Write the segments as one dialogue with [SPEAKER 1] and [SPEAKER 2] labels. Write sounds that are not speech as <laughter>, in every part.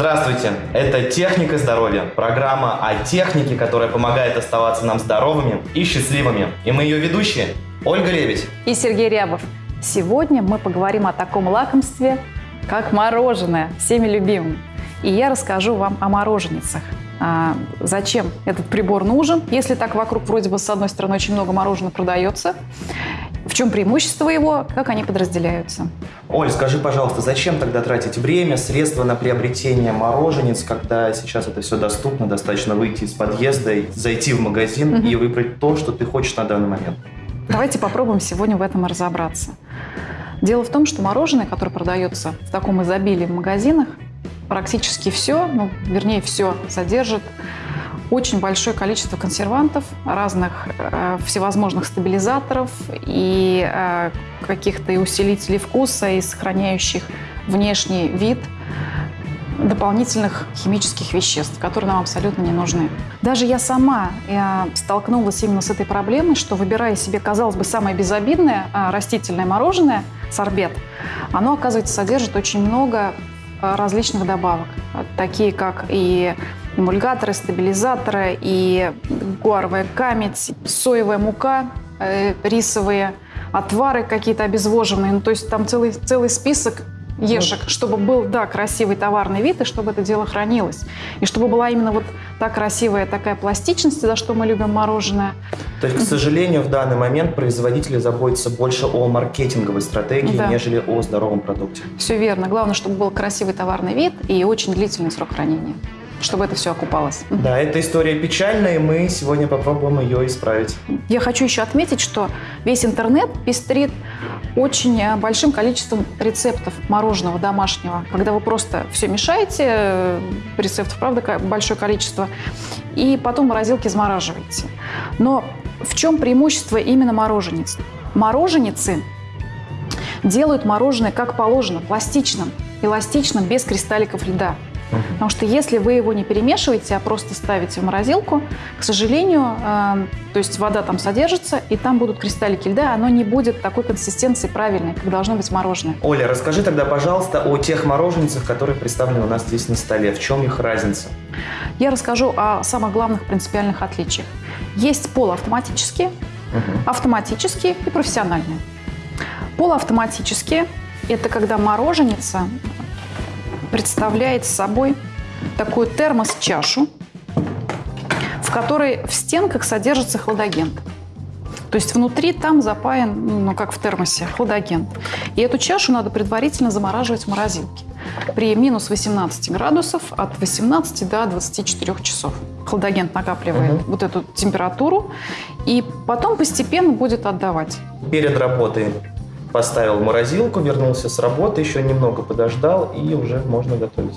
[SPEAKER 1] Здравствуйте! Это «Техника здоровья» – программа о технике, которая помогает оставаться нам здоровыми и счастливыми. И мы ее ведущие Ольга Лебедь
[SPEAKER 2] и Сергей Рябов. Сегодня мы поговорим о таком лакомстве, как мороженое, всеми любимым. И я расскажу вам о мороженицах. А, зачем этот прибор нужен, если так вокруг вроде бы с одной стороны очень много мороженого продается, в чем преимущество его, как они подразделяются.
[SPEAKER 1] Оль, скажи, пожалуйста, зачем тогда тратить время, средства на приобретение мороженец, когда сейчас это все доступно, достаточно выйти из подъезда, зайти в магазин угу. и выбрать то, что ты хочешь на данный момент?
[SPEAKER 2] Давайте попробуем сегодня в этом разобраться. Дело в том, что мороженое, которое продается в таком изобилии в магазинах, практически все, ну, вернее, все содержит очень большое количество консервантов, разных э, всевозможных стабилизаторов и э, каких-то усилителей вкуса, и сохраняющих внешний вид дополнительных химических веществ, которые нам абсолютно не нужны. Даже я сама я столкнулась именно с этой проблемой, что выбирая себе, казалось бы, самое безобидное э, растительное мороженое, сорбет, оно, оказывается, содержит очень много Э, различных добавок, такие как и эмульгаторы, стабилизаторы, и гуаровая камедь, соевая мука, э, рисовые отвары какие-то обезвоженные. Ну, то есть там целый, целый список ешек, чтобы был, да, красивый товарный вид, и чтобы это дело хранилось. И чтобы была именно вот та красивая такая пластичность, за что мы любим мороженое.
[SPEAKER 1] То есть, к сожалению, в данный момент производители заботятся больше о маркетинговой стратегии, да. нежели о здоровом продукте.
[SPEAKER 2] Все верно. Главное, чтобы был красивый товарный вид и очень длительный срок хранения чтобы это все окупалось.
[SPEAKER 1] Да, эта история печальная, и мы сегодня попробуем ее исправить.
[SPEAKER 2] Я хочу еще отметить, что весь интернет пестрит очень э, большим количеством рецептов мороженого домашнего. Когда вы просто все мешаете, э, рецептов, правда, большое количество, и потом в морозилке замораживаете. Но в чем преимущество именно морожениц? Мороженицы делают мороженое как положено, пластичным, эластичным, без кристалликов льда. Потому что если вы его не перемешиваете, а просто ставите в морозилку, к сожалению, э, то есть вода там содержится, и там будут кристаллики льда, оно не будет такой консистенции правильной, как должно быть мороженое.
[SPEAKER 1] Оля, расскажи тогда, пожалуйста, о тех мороженцах, которые представлены у нас здесь на столе. В чем их разница?
[SPEAKER 2] Я расскажу о самых главных принципиальных отличиях. Есть полуавтоматические, угу. автоматические и профессиональные. Полуавтоматические – это когда мороженица представляет собой такую термос-чашу, в которой в стенках содержится хладагент. То есть внутри там запаян, ну, как в термосе, хладагент. И эту чашу надо предварительно замораживать в морозилке при минус 18 градусов от 18 до 24 часов. Хладагент накапливает угу. вот эту температуру и потом постепенно будет отдавать.
[SPEAKER 1] Перед работой поставил в морозилку, вернулся с работы, еще немного подождал, и уже можно готовить.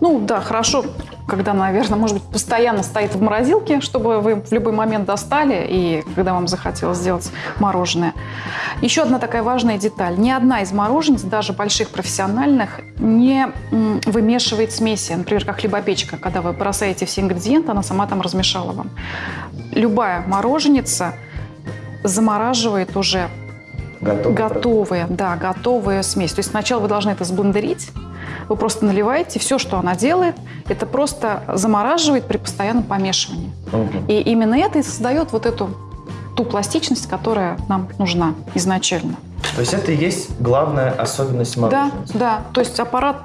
[SPEAKER 2] Ну да, хорошо, когда, наверное, может быть, постоянно стоит в морозилке, чтобы вы в любой момент достали, и когда вам захотелось сделать мороженое. Еще одна такая важная деталь. Ни одна из мороженец, даже больших профессиональных, не вымешивает смеси. Например, как хлебопечка, когда вы бросаете все ингредиенты, она сама там размешала вам. Любая мороженица замораживает уже
[SPEAKER 1] Готовые,
[SPEAKER 2] готовые да, готовые смесь. То есть сначала вы должны это сблендерить, вы просто наливаете, все, что она делает, это просто замораживает при постоянном помешивании. Угу. И именно это и создает вот эту ту пластичность, которая нам нужна изначально.
[SPEAKER 1] То есть это и есть главная особенность мороженого?
[SPEAKER 2] Да, да. То есть аппарат,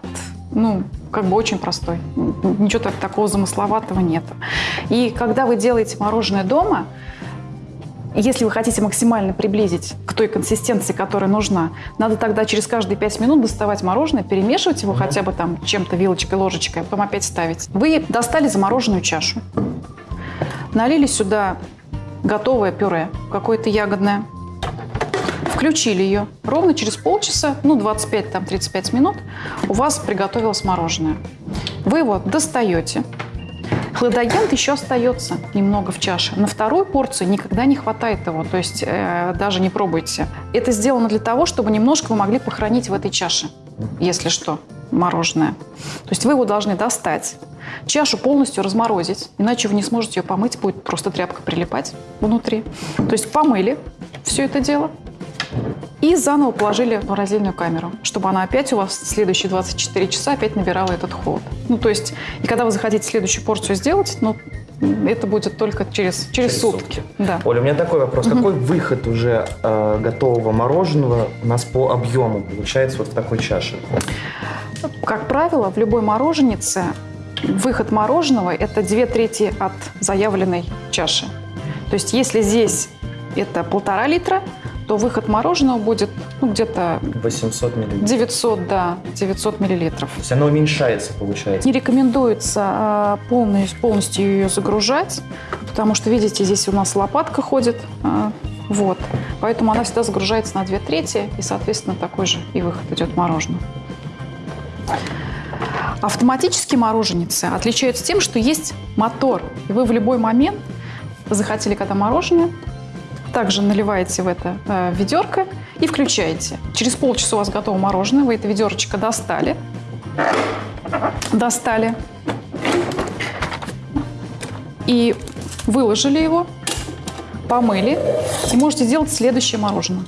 [SPEAKER 2] ну, как бы очень простой. Ничего так, такого замысловатого нет. И когда вы делаете мороженое дома, если вы хотите максимально приблизить к той консистенции, которая нужна, надо тогда через каждые 5 минут доставать мороженое, перемешивать его хотя бы там чем-то вилочкой, ложечкой, а потом опять ставить. Вы достали замороженную чашу, налили сюда готовое пюре, какое-то ягодное, включили ее. Ровно через полчаса, ну 25-35 минут, у вас приготовилось мороженое. Вы его достаете, Хладагент еще остается немного в чаше. На вторую порцию никогда не хватает его, то есть э, даже не пробуйте. Это сделано для того, чтобы немножко вы могли похоронить в этой чаше, если что, мороженое. То есть вы его должны достать, чашу полностью разморозить, иначе вы не сможете ее помыть, будет просто тряпка прилипать внутри. То есть помыли все это дело и заново положили в морозильную камеру, чтобы она опять у вас в следующие 24 часа опять набирала этот холод. Ну, то есть, и когда вы захотите следующую порцию сделать, ну, это будет только через, через, через сутки. сутки.
[SPEAKER 1] Да. Оля, у меня такой вопрос. Угу. Какой выход уже э, готового мороженого у нас по объему получается вот в такой чаше?
[SPEAKER 2] Как правило, в любой мороженице выход мороженого – это две трети от заявленной чаши. То есть если здесь это полтора литра, то выход мороженого будет ну, где-то...
[SPEAKER 1] 800 миллилитров.
[SPEAKER 2] 900, да, 900 миллилитров.
[SPEAKER 1] То есть оно уменьшается, получается?
[SPEAKER 2] Не рекомендуется а, полностью, полностью ее загружать, потому что, видите, здесь у нас лопатка ходит, а, вот. Поэтому она всегда загружается на 2 трети, и, соответственно, такой же и выход идет мороженого. Автоматические мороженицы отличаются тем, что есть мотор, и вы в любой момент захотели когда мороженое, также наливаете в это э, ведерко и включаете. Через полчаса у вас готово мороженое, вы это ведерочко достали, достали и выложили его, помыли и можете сделать следующее мороженое.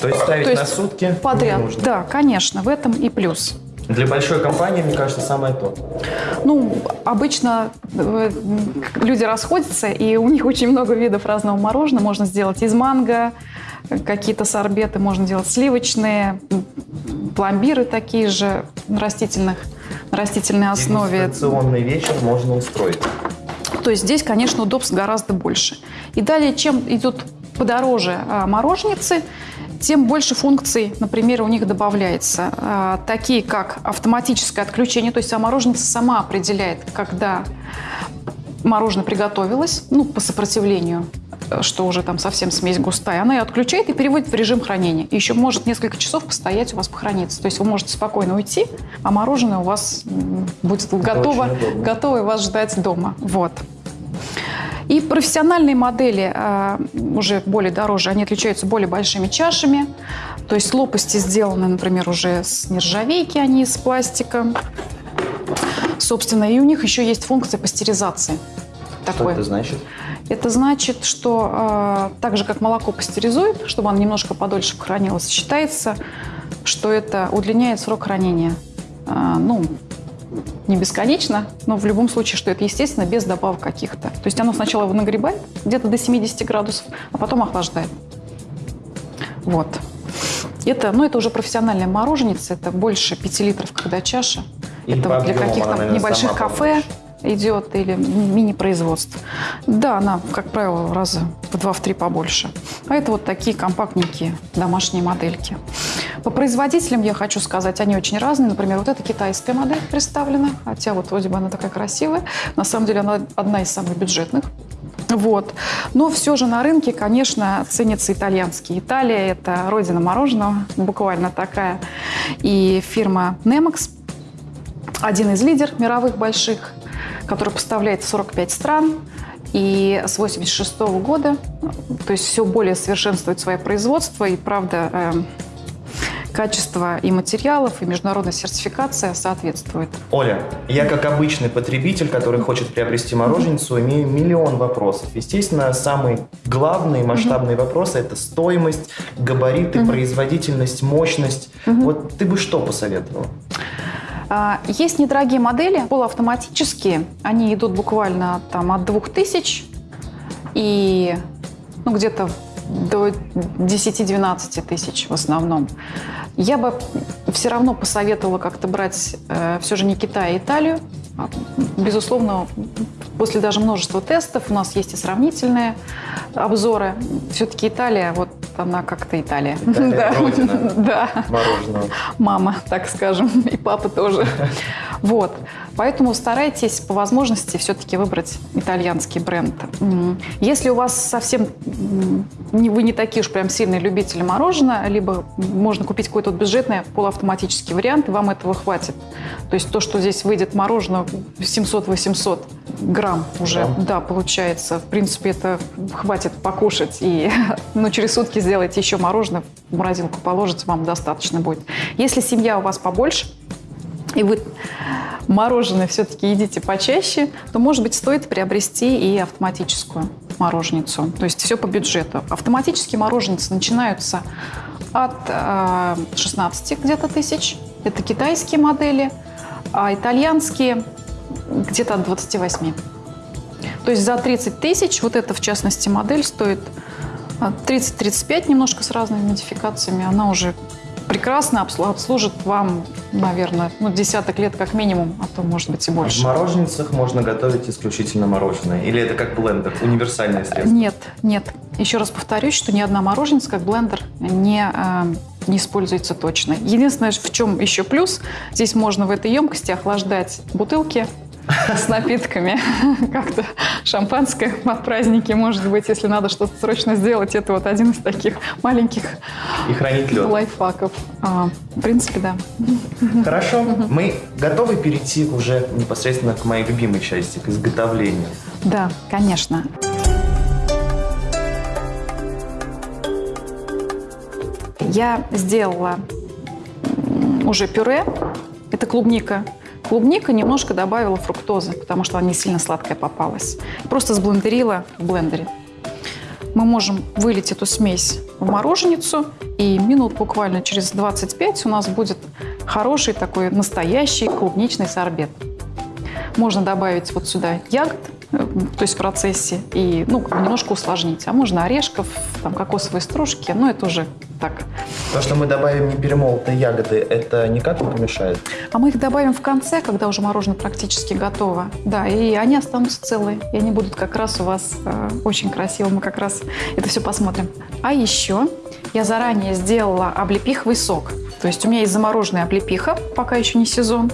[SPEAKER 1] То есть ставить То есть на сутки
[SPEAKER 2] подряд. Да, конечно, в этом и плюс.
[SPEAKER 1] Для большой компании, мне кажется, самое то.
[SPEAKER 2] Ну, обычно э, люди расходятся, и у них очень много видов разного мороженого. Можно сделать из манго, какие-то сорбеты, можно делать сливочные, пломбиры такие же растительных, на растительной основе.
[SPEAKER 1] Дегустационный вечер можно устроить.
[SPEAKER 2] То есть здесь, конечно, удобств гораздо больше. И далее, чем идут подороже а, мороженицы, тем больше функций, например, у них добавляется. А, такие как автоматическое отключение, то есть мороженица сама определяет, когда мороженое приготовилось, ну, по сопротивлению, что уже там совсем смесь густая, она ее отключает и переводит в режим хранения. И еще может несколько часов постоять у вас похорониться. То есть вы можете спокойно уйти, а мороженое у вас будет готово, готово и вас ждать дома. Вот. И профессиональные модели э, уже более дороже, они отличаются более большими чашами. То есть лопасти сделаны, например, уже с нержавейки, а не из пластика. Собственно, и у них еще есть функция пастеризации.
[SPEAKER 1] Что такое. это значит?
[SPEAKER 2] Это значит, что э, так же, как молоко пастеризует, чтобы оно немножко подольше хранилось, считается, что это удлиняет срок хранения. Э, ну, не бесконечно, но в любом случае, что это естественно, без добавок каких-то. То есть оно сначала его нагребает где-то до 70 градусов, а потом охлаждает. Вот. Это, ну, это уже профессиональная мороженица, это больше 5 литров, когда чаша. И это вот для каких-то небольших кафе, побольше идет или мини-производств. Да, она, как правило, раза в два-в три побольше. А это вот такие компактненькие домашние модельки. По производителям я хочу сказать, они очень разные. Например, вот эта китайская модель представлена, хотя вот вроде бы она такая красивая. На самом деле она одна из самых бюджетных. Вот. Но все же на рынке, конечно, ценятся итальянские. Италия – это родина мороженого, буквально такая. И фирма Nemox – один из лидеров мировых больших который поставляет в 45 стран. И с 1986 года, то есть все более совершенствует свое производство. И правда, э, качество и материалов, и международная сертификация соответствует.
[SPEAKER 1] Оля, я как обычный потребитель, который хочет приобрести мороженицу, имею миллион вопросов. Естественно, самый главный масштабный mm-hmm. вопрос – это стоимость, габариты, mm-hmm. производительность, мощность. Mm-hmm. Вот ты бы что посоветовала?
[SPEAKER 2] А, есть недорогие модели, полуавтоматические. Они идут буквально там от 2000 и ну, где-то до 10-12 тысяч в основном. Я бы все равно посоветовала как-то брать э, все же не Китай, а Италию. А, безусловно, после даже множества тестов у нас есть и сравнительные обзоры. Все-таки Италия, вот она как-то Италия.
[SPEAKER 1] Италия <laughs> да. родина <laughs>
[SPEAKER 2] да.
[SPEAKER 1] мороженого.
[SPEAKER 2] Мама, так скажем, и папа тоже. <laughs> Вот. Поэтому старайтесь по возможности все-таки выбрать итальянский бренд. Если у вас совсем вы не такие уж прям сильные любители мороженого, либо можно купить какой-то бюджетный полуавтоматический вариант, и вам этого хватит. То есть то, что здесь выйдет мороженое 700-800 грамм уже, грамм. да, получается. В принципе, это хватит покушать. И <laughs> ну, через сутки сделайте еще мороженое, в морозилку положите, вам достаточно будет. Если семья у вас побольше, и вы мороженое все-таки едите почаще, то, может быть, стоит приобрести и автоматическую мороженицу. То есть все по бюджету. Автоматические мороженицы начинаются от э, 16 где-то тысяч. Это китайские модели, а итальянские где-то от 28. То есть за 30 тысяч, вот эта в частности модель стоит 30-35, немножко с разными модификациями. Она уже прекрасно обслужит вам, наверное, ну, десяток лет как минимум, а то, может быть, и больше.
[SPEAKER 1] В мороженицах можно готовить исключительно мороженое? Или это как блендер, универсальное средство?
[SPEAKER 2] Нет, нет. Еще раз повторюсь, что ни одна мороженица как блендер не, э, не используется точно. Единственное, в чем еще плюс, здесь можно в этой емкости охлаждать бутылки, с напитками. <laughs> Как-то шампанское по празднике, может быть, если надо что-то срочно сделать. Это вот один из таких маленьких
[SPEAKER 1] И хранить лед.
[SPEAKER 2] лайфхаков. А, в принципе, да.
[SPEAKER 1] Хорошо. Мы готовы перейти уже непосредственно к моей любимой части, к изготовлению.
[SPEAKER 2] Да, конечно. Я сделала уже пюре. Это клубника. Клубника немножко добавила фруктозы, потому что она не сильно сладкая попалась. Просто сблендерила в блендере. Мы можем вылить эту смесь в мороженицу, и минут буквально через 25 у нас будет хороший такой настоящий клубничный сорбет. Можно добавить вот сюда ягод, то есть в процессе, и ну, немножко усложнить. А можно орешков, там, кокосовые стружки, но это уже так.
[SPEAKER 1] То, что мы добавим не перемолотые ягоды, это никак не помешает?
[SPEAKER 2] А мы их добавим в конце, когда уже мороженое практически готово. Да, и они останутся целые. И они будут как раз у вас э, очень красиво. Мы как раз это все посмотрим. А еще я заранее сделала облепиховый сок. То есть у меня есть замороженная облепиха, пока еще не сезон.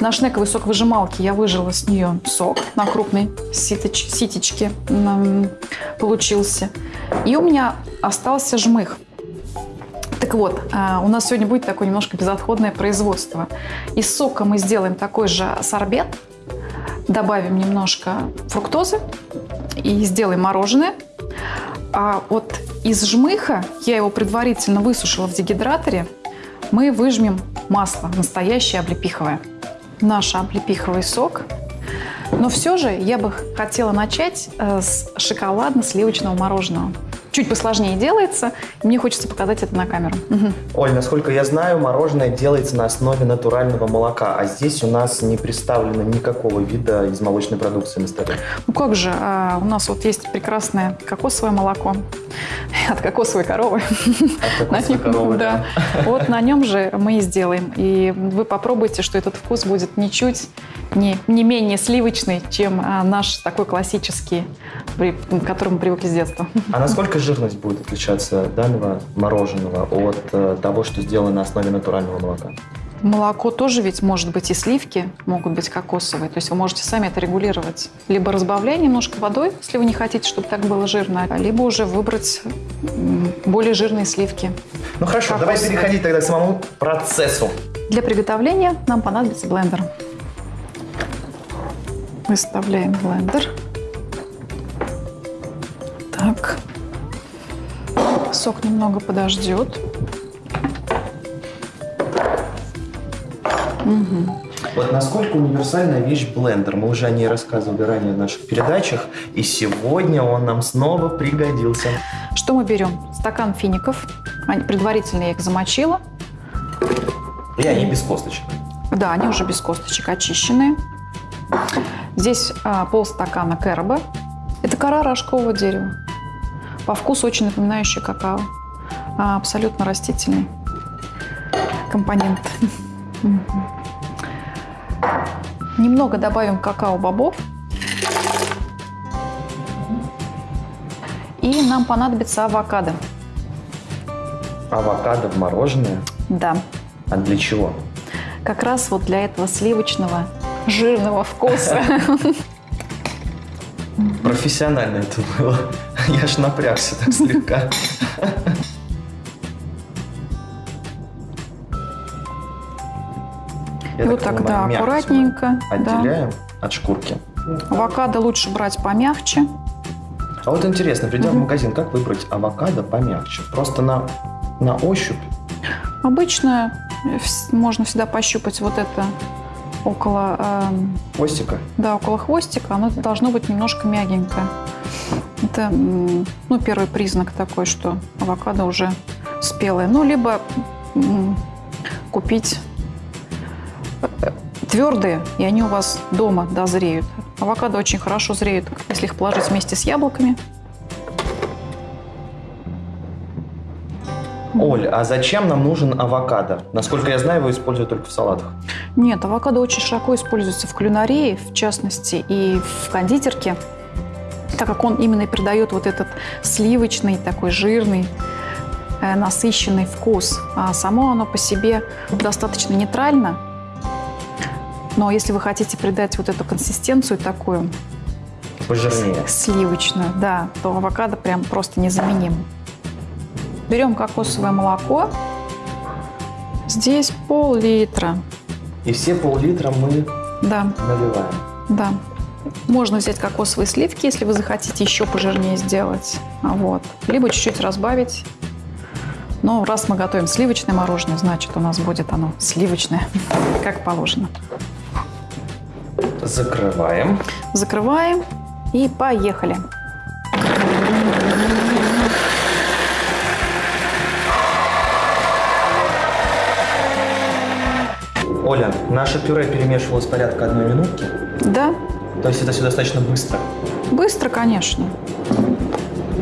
[SPEAKER 2] На шнековый сок выжималки я выжила с нее сок на крупной ситоч, ситечке получился. И у меня остался жмых. Так вот, а, у нас сегодня будет такое немножко безотходное производство. Из сока мы сделаем такой же сорбет, добавим немножко фруктозы и сделаем мороженое. А вот из жмыха, я его предварительно высушила в дегидраторе, мы выжмем масло, настоящее облепиховое. Наш облепиховый сок. Но все же я бы хотела начать э, с шоколадно-сливочного мороженого. Чуть посложнее делается, и мне хочется показать это на камеру.
[SPEAKER 1] Оль, насколько я знаю, мороженое делается на основе натурального молока, а здесь у нас не представлено никакого вида из молочной продукции на столе.
[SPEAKER 2] Ну как же, а, у нас вот есть прекрасное кокосовое молоко <laughs> от кокосовой коровы.
[SPEAKER 1] От кокосовой коровы,
[SPEAKER 2] да. Вот на нем же мы и сделаем. И вы попробуйте, что этот вкус будет ничуть не, не менее сливочный, чем а, наш такой классический, при- к которому мы привыкли с детства. <laughs>
[SPEAKER 1] А насколько жирность будет отличаться данного мороженого от э, того, что сделано на основе натурального молока?
[SPEAKER 2] Молоко тоже ведь может быть и сливки, могут быть кокосовые. То есть вы можете сами это регулировать. Либо разбавляя немножко водой, если вы не хотите, чтобы так было жирно, либо уже выбрать более жирные сливки.
[SPEAKER 1] Ну хорошо, давай
[SPEAKER 2] Кокосовое.
[SPEAKER 1] переходить тогда к самому процессу.
[SPEAKER 2] Для приготовления нам понадобится блендер. Выставляем блендер. Так. Сок немного подождет.
[SPEAKER 1] Вот насколько универсальная вещь блендер. Мы уже о ней рассказывали ранее в наших передачах, и сегодня он нам снова пригодился.
[SPEAKER 2] Что мы берем? Стакан фиников. Предварительно я их замочила.
[SPEAKER 1] И они без косточек.
[SPEAKER 2] Да, они уже без косточек очищенные. Здесь а, полстакана кэроба. Это кора рожкового дерева. По вкусу очень напоминающий какао. А, абсолютно растительный компонент. Немного добавим какао-бобов. И нам понадобится авокадо.
[SPEAKER 1] Авокадо в мороженое.
[SPEAKER 2] Да,
[SPEAKER 1] А для чего?
[SPEAKER 2] как раз вот для этого сливочного жирного вкуса.
[SPEAKER 1] Профессионально это было. Я ж напрягся так слегка. Я
[SPEAKER 2] вот
[SPEAKER 1] так
[SPEAKER 2] так, да, аккуратненько. да.
[SPEAKER 1] Отделяем от шкурки.
[SPEAKER 2] Авокадо лучше брать помягче.
[SPEAKER 1] А вот интересно, придя в
[SPEAKER 2] Мгм.
[SPEAKER 1] магазин, как выбрать авокадо помягче? Просто на, на ощупь?
[SPEAKER 2] Обычно можно всегда пощупать вот это около, эм,
[SPEAKER 1] Хвостика?
[SPEAKER 2] да, около хвостика. Оно должно быть немножко мягенькое. Это ну, первый признак такой, что авокадо уже спелые. Ну, либо купить э, твердые, и они у вас дома дозреют. Авокадо очень хорошо зреют, если их положить вместе с яблоками.
[SPEAKER 1] Оль, а зачем нам нужен авокадо? Насколько я знаю, его используют только в салатах.
[SPEAKER 2] Нет, авокадо очень широко используется в кулинарии, в частности, и в кондитерке, так как он именно и придает вот этот сливочный, такой жирный, э, насыщенный вкус. А само оно по себе достаточно нейтрально. Но если вы хотите придать вот эту консистенцию такую
[SPEAKER 1] Пожирнее.
[SPEAKER 2] сливочную, да, то авокадо прям просто незаменим. Берем кокосовое молоко. Здесь пол-литра.
[SPEAKER 1] И все пол-литра мы
[SPEAKER 2] Да,
[SPEAKER 1] наливаем.
[SPEAKER 2] да. Можно взять кокосовые сливки, если вы захотите еще пожирнее сделать. А Вот. Либо чуть-чуть разбавить. Но раз мы готовим сливочное мороженое, значит у нас будет оно сливочное, <laughs> как положено.
[SPEAKER 1] Закрываем.
[SPEAKER 2] Закрываем и поехали.
[SPEAKER 1] Наше пюре перемешивалось порядка одной минутки.
[SPEAKER 2] Да,
[SPEAKER 1] То есть это все достаточно быстро.
[SPEAKER 2] Быстро, конечно.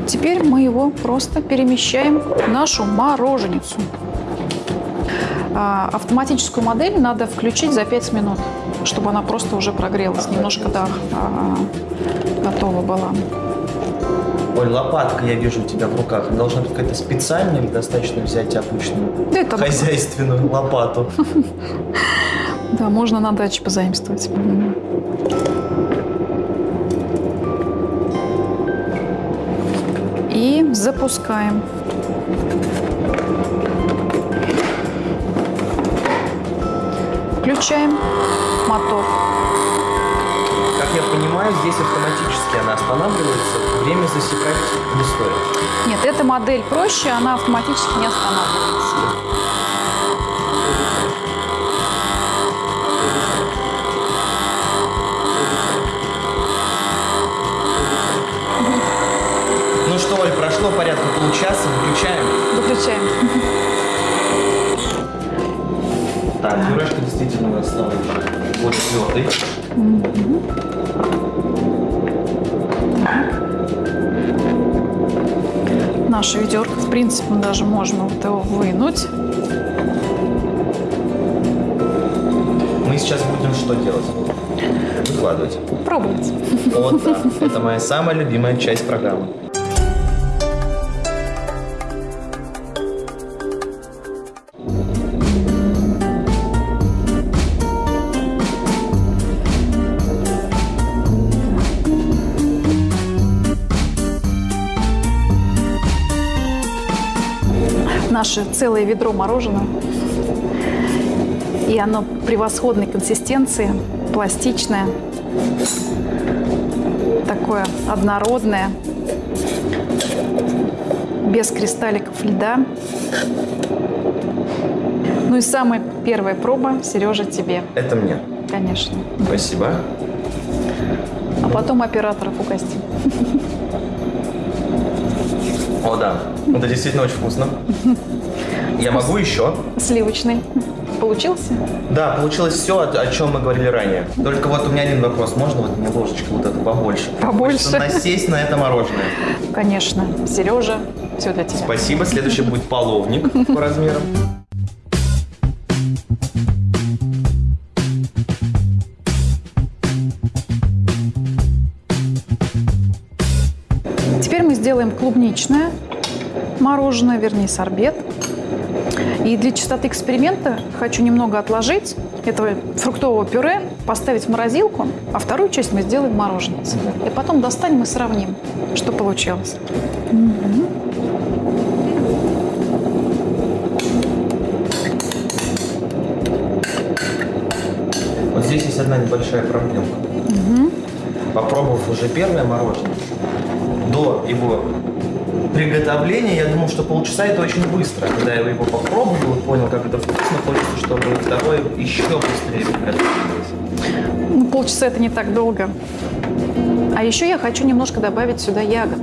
[SPEAKER 2] Теперь мы его просто перемещаем в нашу мороженицу. А, автоматическую модель надо включить за 5 минут, чтобы она просто уже прогрелась, немножко да, а, готова была.
[SPEAKER 1] Оль, лопатка, я вижу у тебя в руках. Должна быть какая-то специальная или достаточно взять обычную
[SPEAKER 2] Да, это
[SPEAKER 1] хозяйственную лопату? <laughs>
[SPEAKER 2] Да, можно на даче позаимствовать. И запускаем. Включаем мотор.
[SPEAKER 1] Как я понимаю, здесь автоматически она останавливается. Время засекать не стоит.
[SPEAKER 2] Нет, эта модель проще, она автоматически не останавливается.
[SPEAKER 1] Ну что, Оль, прошло порядка получаса, Выключаем. Так, пюрешка действительно у нас стала более твердой.
[SPEAKER 2] Наша ведерко, в принципе, мы даже можем вот его вынуть.
[SPEAKER 1] Мы сейчас будем что делать? Выкладывать.
[SPEAKER 2] Пробовать.
[SPEAKER 1] Вот да, это моя самая любимая часть программы.
[SPEAKER 2] Наше целое ведро мороженого. И оно превосходной консистенции, пластичное, такое однородное, без кристалликов льда. Ну и самая первая проба, Сережа, тебе,
[SPEAKER 1] Это мне.
[SPEAKER 2] конечно.
[SPEAKER 1] Спасибо.
[SPEAKER 2] А потом операторов угостим.
[SPEAKER 1] О, да. Это действительно очень вкусно. <laughs> Я могу еще?
[SPEAKER 2] Сливочный. Получился?
[SPEAKER 1] Да, получилось все, о, о чем мы говорили ранее. Только вот у меня один вопрос. Можно вот мне ложечку вот эту побольше?
[SPEAKER 2] Побольше.
[SPEAKER 1] Хочется насесть на это мороженое.
[SPEAKER 2] Конечно. Сережа, все для тебя.
[SPEAKER 1] Спасибо. Следующий будет половник <laughs> по размерам.
[SPEAKER 2] Теперь мы сделаем клубничное мороженое, вернее, сорбет. И для чистоты эксперимента хочу немного отложить этого фруктового пюре, поставить в морозилку, а вторую часть мы сделаем мороженое. И потом достанем и сравним, что получилось.
[SPEAKER 1] Вот здесь есть одна небольшая проблемка. Попробовав уже первое мороженое, до его приготовления, я думал, что полчаса это очень быстро. Когда я его попробовал и понял, как это вкусно, хочется, чтобы второе еще быстрее приготовилось.
[SPEAKER 2] Ну, полчаса это не так долго. А еще я хочу немножко добавить сюда ягод.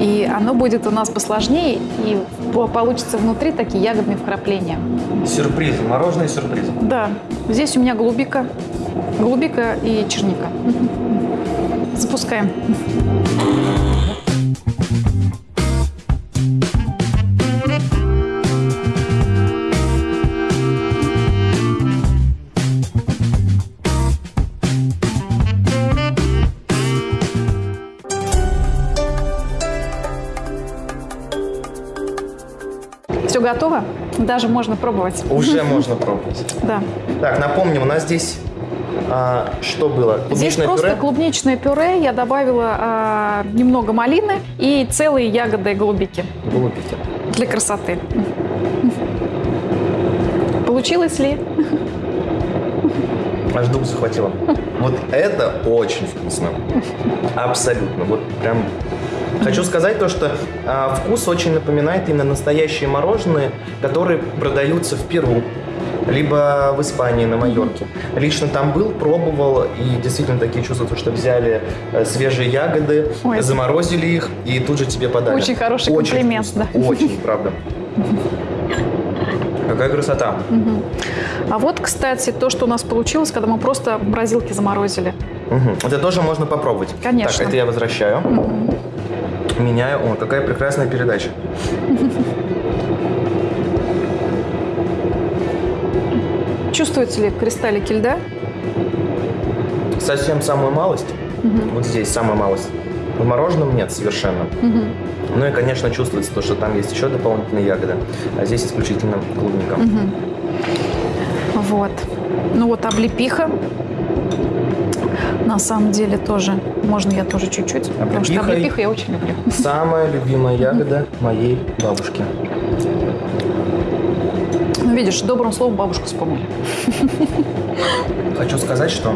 [SPEAKER 2] И оно будет у нас посложнее, и по- получится внутри такие ягодные вкрапления.
[SPEAKER 1] Сюрпризы, мороженое сюрпризы.
[SPEAKER 2] Да, здесь у меня голубика, голубика и черника. Запускаем. Готово? Даже можно пробовать.
[SPEAKER 1] Уже <laughs> можно пробовать.
[SPEAKER 2] Да.
[SPEAKER 1] Так, напомним, у нас здесь а, что было?
[SPEAKER 2] Здесь
[SPEAKER 1] Клубничное
[SPEAKER 2] просто
[SPEAKER 1] пюре?
[SPEAKER 2] клубничное пюре. Я добавила а, немного малины и целые ягоды голубики
[SPEAKER 1] Голубики.
[SPEAKER 2] для красоты. Получилось ли?
[SPEAKER 1] Аж дух захватило. Вот это очень вкусно. Абсолютно. Вот прям Хочу сказать то, что а, вкус очень напоминает именно настоящие мороженые, которые продаются в Перу, либо в Испании, на Майорке. Лично там был, пробовал, и действительно такие чувства, то, что взяли э, свежие ягоды,
[SPEAKER 2] Ой.
[SPEAKER 1] заморозили их, и тут же тебе подали.
[SPEAKER 2] Очень хороший комплимент,
[SPEAKER 1] вкусно,
[SPEAKER 2] да.
[SPEAKER 1] Очень, правда. Какая красота.
[SPEAKER 2] А вот, кстати, то, что у нас получилось, когда мы просто морозилки заморозили.
[SPEAKER 1] Мгм. Это тоже можно попробовать.
[SPEAKER 2] Конечно.
[SPEAKER 1] Так, это я возвращаю. Меняю. О, какая прекрасная передача.
[SPEAKER 2] Чувствуете ли кристаллики льда?
[SPEAKER 1] Совсем самую малость. Вот здесь самая малость. В мороженом нет совершенно. Ну и, конечно, чувствуется то, что там есть еще дополнительные ягоды, а здесь исключительно клубника.
[SPEAKER 2] Вот. Ну вот облепиха. На самом деле тоже. Можно я тоже чуть-чуть. Потому что облепиху я очень люблю.
[SPEAKER 1] Самая любимая ягода моей бабушки.
[SPEAKER 2] Ну, видишь, добрым словом бабушку вспомнили.
[SPEAKER 1] Хочу сказать, что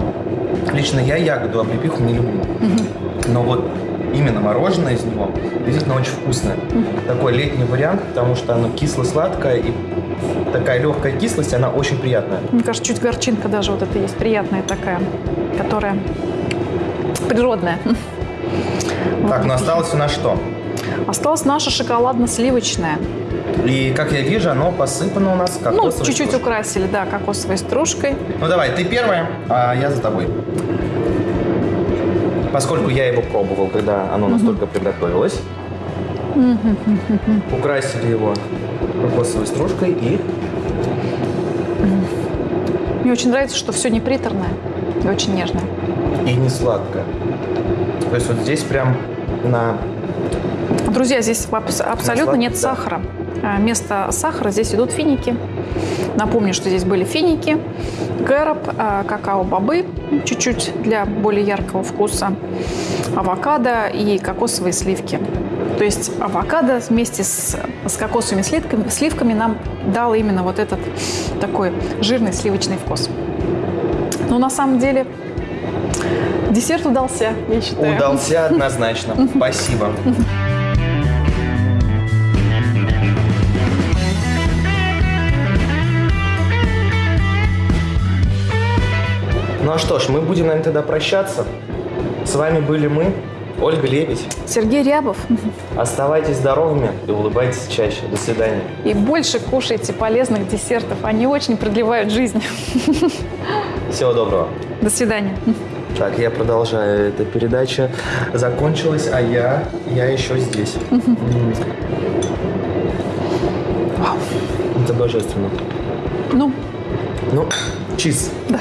[SPEAKER 1] лично я ягоду облепиху не люблю. Но вот именно мороженое из него действительно очень вкусное. Такой летний вариант, потому что оно кисло-сладкое и такая легкая кислость, она очень приятная.
[SPEAKER 2] Мне кажется, чуть горчинка даже вот это есть приятная такая, которая природная.
[SPEAKER 1] Так, ну осталось у нас что?
[SPEAKER 2] Осталась наша шоколадно-сливочная.
[SPEAKER 1] И, как я вижу, оно посыпано у нас
[SPEAKER 2] Ну,
[SPEAKER 1] кокосовой
[SPEAKER 2] чуть-чуть
[SPEAKER 1] стружкой.
[SPEAKER 2] украсили, да, кокосовой стружкой.
[SPEAKER 1] Ну давай, ты первая, а я за тобой. Поскольку я его пробовал, когда оно настолько приготовилось. Украсили его кокосовой стружкой и
[SPEAKER 2] Мне очень нравится, что все не приторное и очень нежное.
[SPEAKER 1] и не сладкое. То есть вот здесь прям на
[SPEAKER 2] Друзья, здесь абс- абсолютно нет
[SPEAKER 1] да.
[SPEAKER 2] сахара. А Вместо сахара здесь идут финики. Напомню, что здесь были финики, кэроп, а, какао-бобы, чуть-чуть для более яркого вкуса, авокадо и кокосовые сливки. То есть авокадо вместе с, с кокосовыми сливками, сливками нам дал именно вот этот такой жирный сливочный вкус. Но на самом деле десерт удался, я считаю.
[SPEAKER 1] удался однозначно. Спасибо. <laughs> Ну а что ж, мы будем, наверное, тогда прощаться. С вами были мы, Ольга Лебедь.
[SPEAKER 2] Сергей Рябов.
[SPEAKER 1] Оставайтесь здоровыми и улыбайтесь чаще. До свидания.
[SPEAKER 2] И больше кушайте полезных десертов. Они очень продлевают жизнь.
[SPEAKER 1] Всего доброго.
[SPEAKER 2] До свидания.
[SPEAKER 1] Так, я продолжаю. Эта передача закончилась, а я, я еще здесь. М. Это божественно.
[SPEAKER 2] Ну,
[SPEAKER 1] Ну, чиз.
[SPEAKER 2] да.